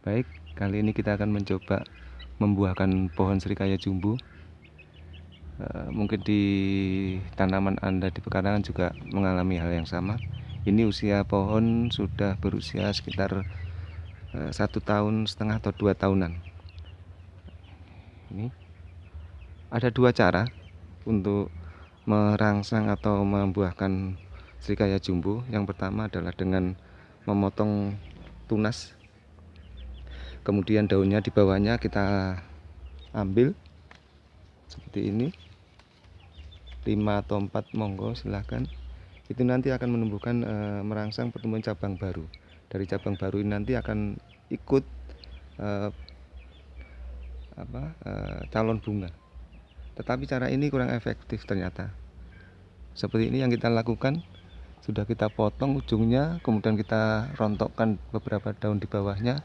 Baik, kali ini kita akan mencoba membuahkan pohon serikaya jumbo. Eh, mungkin di tanaman Anda di pekarangan juga mengalami hal yang sama. Ini usia pohon sudah berusia sekitar eh, satu tahun setengah atau dua tahunan. Ini ada dua cara untuk merangsang atau membuahkan serikaya jumbo. Yang pertama adalah dengan memotong tunas kemudian daunnya di bawahnya kita ambil. Seperti ini. 5 atau 4 monggo silahkan. Itu nanti akan menumbuhkan e, merangsang pertumbuhan cabang baru. Dari cabang baru ini nanti akan ikut e, apa e, calon bunga. Tetapi cara ini kurang efektif ternyata. Seperti ini yang kita lakukan. Sudah kita potong ujungnya kemudian kita rontokkan beberapa daun di bawahnya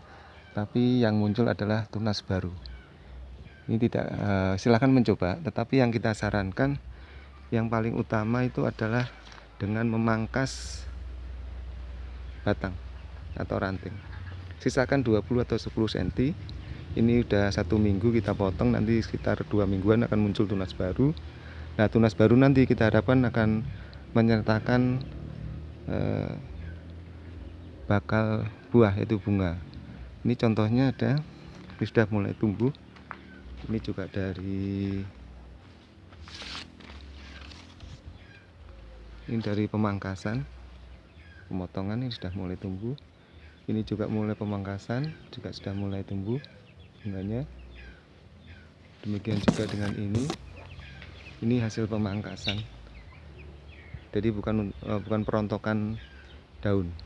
tapi yang muncul adalah tunas baru. Ini tidak uh, silahkan mencoba tetapi yang kita sarankan yang paling utama itu adalah dengan memangkas batang atau ranting. Sisakan 20 atau 10 cm ini udah satu minggu kita potong nanti sekitar dua mingguan akan muncul tunas baru. Nah tunas baru nanti kita harapkan akan menyertakan eh, bakal buah yaitu bunga ini contohnya ada ini sudah mulai tumbuh. Ini juga dari ini dari pemangkasan. Pemotongan ini sudah mulai tumbuh. Ini juga mulai pemangkasan juga sudah mulai tumbuh bunganya. Demikian juga dengan ini. Ini hasil pemangkasan. Jadi bukan eh, bukan perontokan daun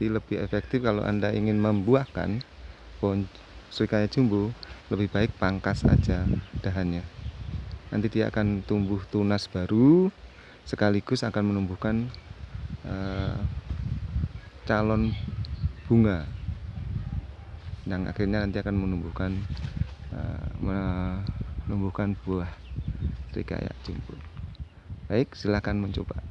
jadi lebih efektif kalau anda ingin membuahkan pohon serikaya jumbo lebih baik pangkas saja dahannya. Nanti dia akan tumbuh tunas baru sekaligus akan menumbuhkan uh, calon bunga yang akhirnya nanti akan menumbuhkan uh, menumbuhkan buah serikaya jumbo. Baik silahkan mencoba